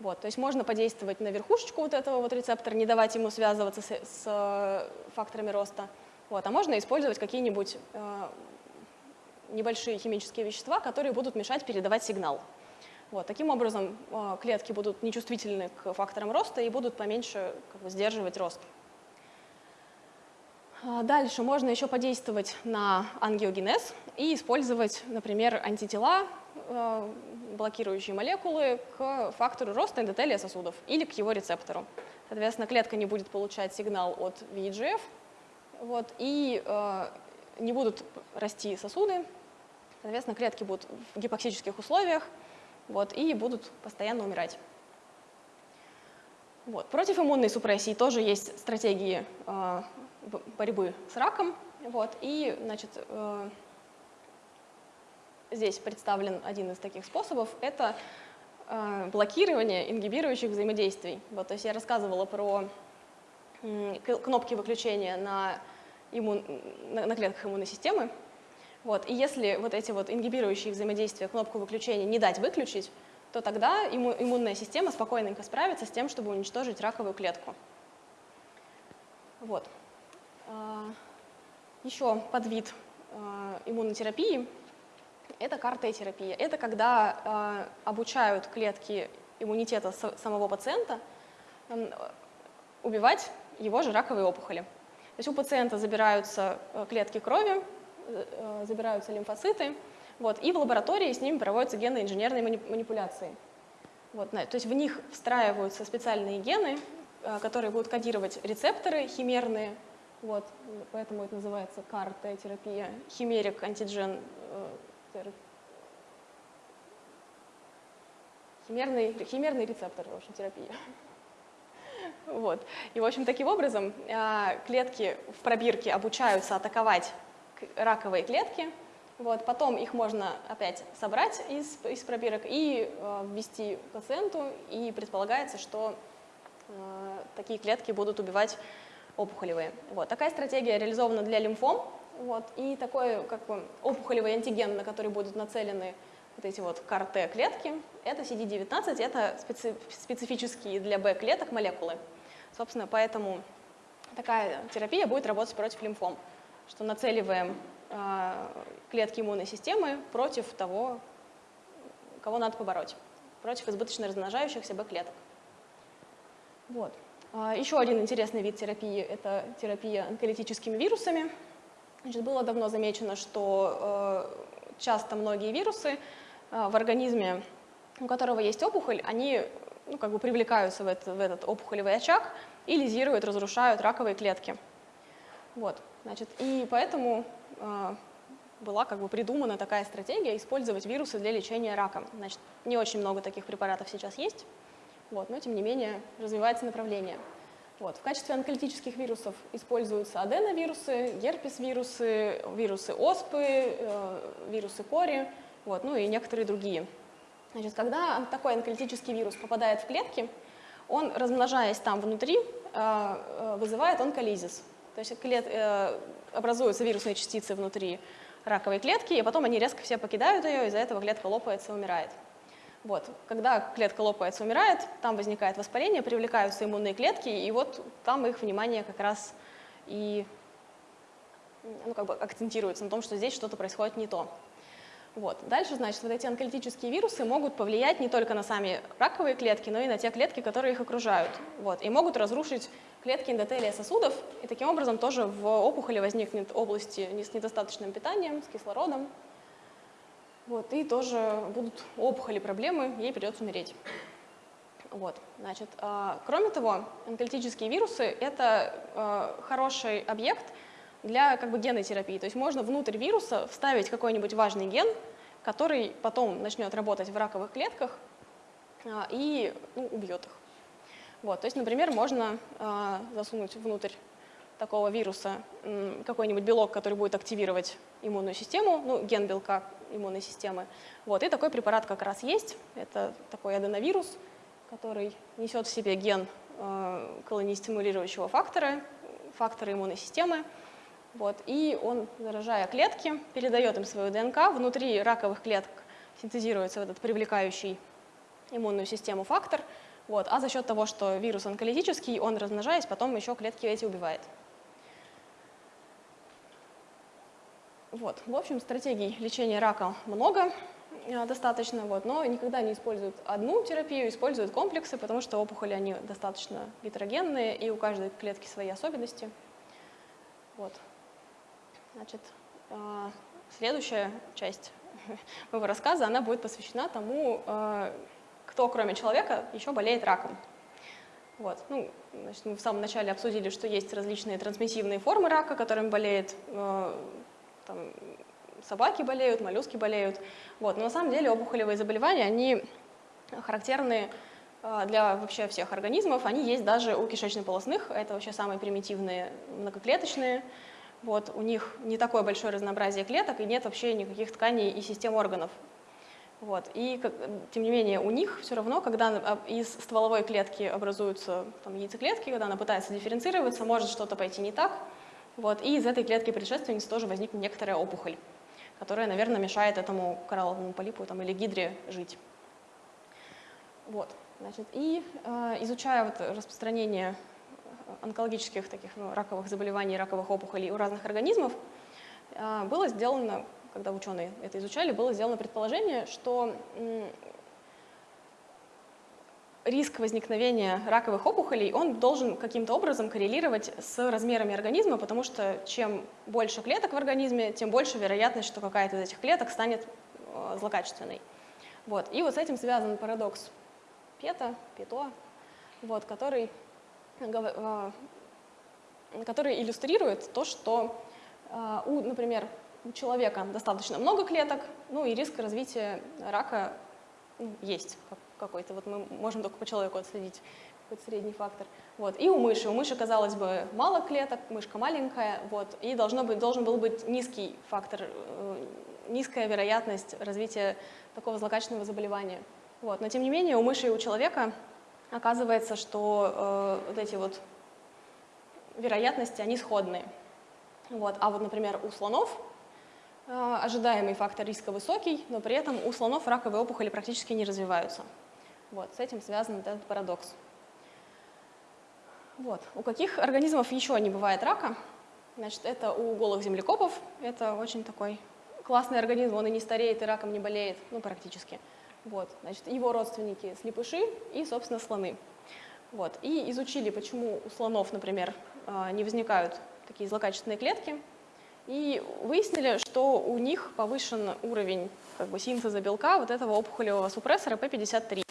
Вот, то есть можно подействовать на верхушечку вот этого вот рецептора, не давать ему связываться с, с э, факторами роста. Вот, а можно использовать какие-нибудь э, небольшие химические вещества, которые будут мешать передавать сигнал. Вот, таким образом э, клетки будут нечувствительны к факторам роста и будут поменьше как бы, сдерживать рост. А дальше можно еще подействовать на ангиогенез и использовать, например, антитела, э, блокирующие молекулы к фактору роста эндотелия сосудов или к его рецептору. Соответственно, клетка не будет получать сигнал от VEGF, вот, и э, не будут расти сосуды, соответственно, клетки будут в гипоксических условиях вот, и будут постоянно умирать. Вот. Против иммунной супрессии тоже есть стратегии э, борьбы с раком. Вот, и значит, э, здесь представлен один из таких способов. Это э, блокирование ингибирующих взаимодействий. Вот, то есть я рассказывала про кнопки выключения на, иммун, на, на клетках иммунной системы. Вот, и если вот эти вот ингибирующие взаимодействия кнопку выключения не дать выключить, то тогда иммунная система спокойненько справится с тем, чтобы уничтожить раковую клетку. Вот. А, Еще подвид а, иммунотерапии – это КАР-Т-терапия. Это когда а, обучают клетки иммунитета самого пациента убивать его же раковые опухоли. То есть у пациента забираются клетки крови, забираются лимфоциты, вот, и в лаборатории с ними проводятся генно-инженерные манипуляции. Вот, то есть в них встраиваются специальные гены, которые будут кодировать рецепторы химерные, вот, поэтому это называется CAR-T-терапия, химерик антиген э, химерный, химерный рецептор, в общем, терапия. Вот. И, в общем, таким образом э, клетки в пробирке обучаются атаковать раковые клетки, вот, потом их можно опять собрать из, из пробирок и э, ввести пациенту, и предполагается, что э, такие клетки будут убивать опухолевые. Вот. Такая стратегия реализована для лимфом, вот, и такой как бы, опухолевый антиген, на который будут нацелены вот эти вот КАР-Т-клетки, это CD19, это специ специфические для Б-клеток молекулы. Собственно, поэтому такая терапия будет работать против лимфом, что нацеливаем э, клетки иммунной системы против того, кого надо побороть, против избыточно размножающихся Б-клеток. Вот. А, Еще один интересный вид терапии – это терапия онколитическими вирусами. Значит, было давно замечено, что э, часто многие вирусы э, в организме, у которого есть опухоль, они ну, как бы привлекаются в, это, в этот опухолевый очаг и лизируют, разрушают раковые клетки. Вот, значит, и поэтому э, была как бы придумана такая стратегия использовать вирусы для лечения рака. Значит, не очень много таких препаратов сейчас есть, вот, но тем не менее развивается направление. Вот. В качестве онколитических вирусов используются аденовирусы, герпес-вирусы, вирусы оспы, э, вирусы кори, вот, ну и некоторые другие. Значит, когда такой онколитический вирус попадает в клетки, он, размножаясь там внутри, э, э, вызывает онколизис. То есть клет, э, образуются вирусные частицы внутри раковой клетки, и потом они резко все покидают ее, из-за этого клетка лопается и умирает. Вот. Когда клетка лопается, умирает, там возникает воспаление, привлекаются иммунные клетки, и вот там их внимание как раз и ну, как бы акцентируется на том, что здесь что-то происходит не то. Вот. Дальше, значит, вот эти онколитические вирусы могут повлиять не только на сами раковые клетки, но и на те клетки, которые их окружают. Вот. И могут разрушить клетки эндотелия сосудов, и таким образом тоже в опухоли возникнет области с недостаточным питанием, с кислородом. Вот. И тоже будут опухоли проблемы, ей придется умереть. Вот, значит, э, кроме того, онколитические вирусы – это э, хороший объект для как бы, генной терапии. То есть можно внутрь вируса вставить какой-нибудь важный ген, который потом начнет работать в раковых клетках а, и ну, убьет их. Вот, то есть, например, можно а, засунуть внутрь такого вируса какой-нибудь белок, который будет активировать иммунную систему, ну, ген белка иммунной системы. Вот, и такой препарат как раз есть. Это такой аденовирус, который несет в себе ген э, колонистимулирующего фактора, фактора иммунной системы. Вот, и он, заражая клетки, передает им свою ДНК. Внутри раковых клеток синтезируется этот привлекающий иммунную систему фактор. Вот, а за счет того, что вирус онколитический, он, размножаясь, потом еще клетки эти убивает. Вот. В общем, стратегий лечения рака много э, достаточно, вот, но никогда не используют одну терапию, используют комплексы, потому что опухоли они достаточно гетерогенные, и у каждой клетки свои особенности. Вот. Значит, э, следующая часть моего рассказа, она будет посвящена тому, э, кто, кроме человека, еще болеет раком. Вот. Ну, значит, мы в самом начале обсудили, что есть различные трансмиссивные формы рака, которыми болеет там, собаки болеют, моллюски болеют. Вот. Но на самом деле опухолевые заболевания, они характерны для вообще всех организмов. Они есть даже у кишечно-полосных, это вообще самые примитивные многоклеточные вот, у них не такое большое разнообразие клеток и нет вообще никаких тканей и систем органов. Вот, и тем не менее у них все равно, когда из стволовой клетки образуются там, яйцеклетки, когда она пытается дифференцироваться, может что-то пойти не так. Вот, и из этой клетки предшественницы тоже возникнет некоторая опухоль, которая, наверное, мешает этому коралловому полипу там, или гидре жить. Вот, значит, и э, изучая вот распространение онкологических таких ну, раковых заболеваний, раковых опухолей у разных организмов, а, было сделано, когда ученые это изучали, было сделано предположение, что риск возникновения раковых опухолей, он должен каким-то образом коррелировать с размерами организма, потому что чем больше клеток в организме, тем больше вероятность, что какая-то из этих клеток станет э, злокачественной. Вот. И вот с этим связан парадокс Пета, Пето, вот, который Э, который иллюстрирует то, что, э, у, например, у человека достаточно много клеток, ну и риск развития рака ну, есть какой-то. Вот мы можем только по человеку отследить какой-то средний фактор. Вот. И у мыши. У мыши, казалось бы, мало клеток, мышка маленькая, вот, и должно быть, должен был быть низкий фактор, э, низкая вероятность развития такого злокачественного заболевания. Вот. Но тем не менее у мыши и у человека оказывается, что э, вот эти вот вероятности, они сходные. Вот. А вот, например, у слонов э, ожидаемый фактор риска высокий, но при этом у слонов раковые опухоли практически не развиваются. Вот. С этим связан этот парадокс. Вот. У каких организмов еще не бывает рака? Значит, это у голых землекопов. Это очень такой классный организм, он и не стареет, и раком не болеет, ну, практически. Вот, значит, его родственники слепыши и, собственно, слоны. Вот. И изучили, почему у слонов, например, а, не возникают такие злокачественные клетки. И выяснили, что у них повышен уровень как бы, синтеза белка вот этого опухолевого супрессора P53.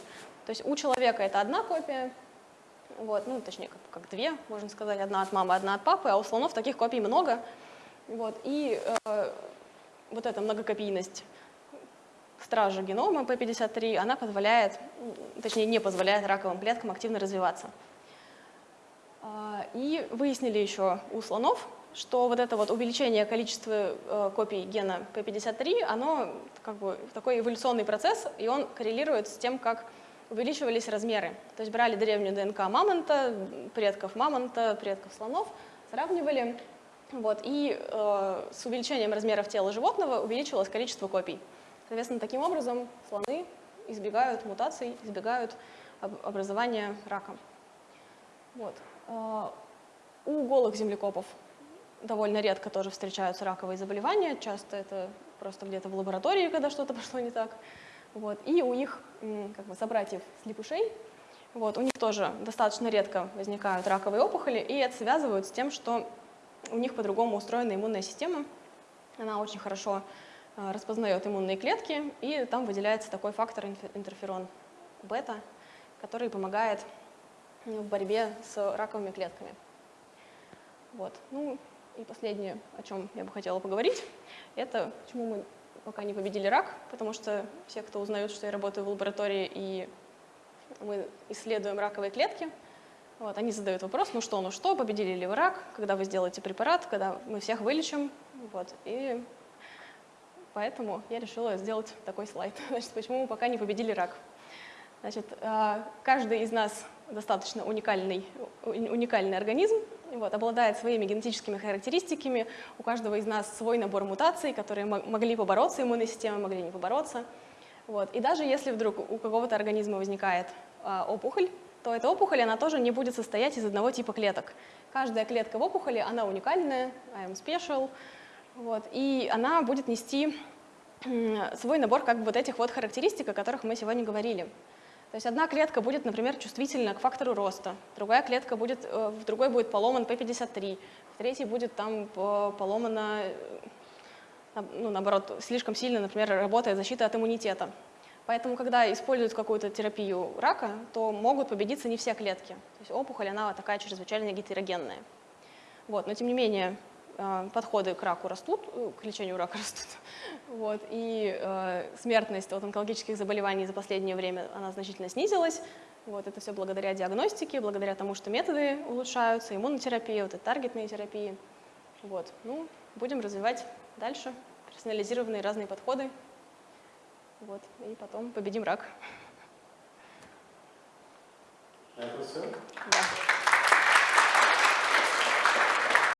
То есть у человека это одна копия, вот, ну, точнее, как, как две, можно сказать, одна от мамы, одна от папы, а у слонов таких копий много. Вот, и э, вот эта многокопийность стража генома P53, она позволяет, точнее не позволяет раковым клеткам активно развиваться. А, и выяснили еще у слонов, что вот это вот увеличение количества э, копий гена P53, оно как бы такой эволюционный процесс, и он коррелирует с тем, как увеличивались размеры. То есть брали древнюю ДНК мамонта, предков мамонта, предков слонов, сравнивали, вот, и э, с увеличением размеров тела животного увеличивалось количество копий. Соответственно, таким образом слоны избегают мутаций, избегают образования рака. Вот. А, у голых землекопов довольно редко тоже встречаются раковые заболевания, часто это просто где-то в лаборатории, когда что-то пошло не так. Вот. И у их как бы, собратьев слепышей, вот, у них тоже достаточно редко возникают раковые опухоли, и это связывают с тем, что у них по-другому устроена иммунная система. Она очень хорошо Э, распознает иммунные клетки, и там выделяется такой фактор интерферон бета, который помогает в борьбе с раковыми клетками. Вот. Ну и последнее, о чем я бы хотела поговорить, это почему мы пока не победили рак, потому что все, кто узнают, что я работаю в лаборатории и мы исследуем раковые клетки, вот, они задают вопрос, ну что, ну что, победили ли вы рак, когда вы сделаете препарат, когда мы всех вылечим, вот, и Поэтому я решила сделать такой слайд. Значит, почему мы пока не победили рак. Значит, а, каждый из нас достаточно уникальный, уникальный организм, вот, обладает своими генетическими характеристиками. У каждого из нас свой набор мутаций, которые могли побороться иммунной системой, могли не побороться. Вот. И даже если вдруг у какого-то организма возникает а, опухоль, то эта опухоль она тоже не будет состоять из одного типа клеток. Каждая клетка в опухоли, она уникальная, I am special, вот, и она будет нести свой набор как бы вот этих вот характеристик, о которых мы сегодня говорили. То есть одна клетка будет, например, чувствительна к фактору роста, другая клетка будет, э, в другой будет поломан P53, в третьей будет там поломана, э, ну, наоборот, слишком сильно, например, работает защита от иммунитета. Поэтому, когда используют какую-то терапию рака, то могут победиться не все клетки. То есть опухоль, она такая чрезвычайно гетерогенная. Вот, но тем не менее, Э, подходы к раку растут, э, к лечению рака растут, вот, и э, смертность от онкологических заболеваний за последнее время она значительно снизилась. Вот, это все благодаря диагностике, благодаря тому, что методы улучшаются, иммунотерапия, вот, и таргетные терапии. Вот, ну, будем развивать дальше персонализированные разные подходы, вот, и потом победим рак. Это все? Да.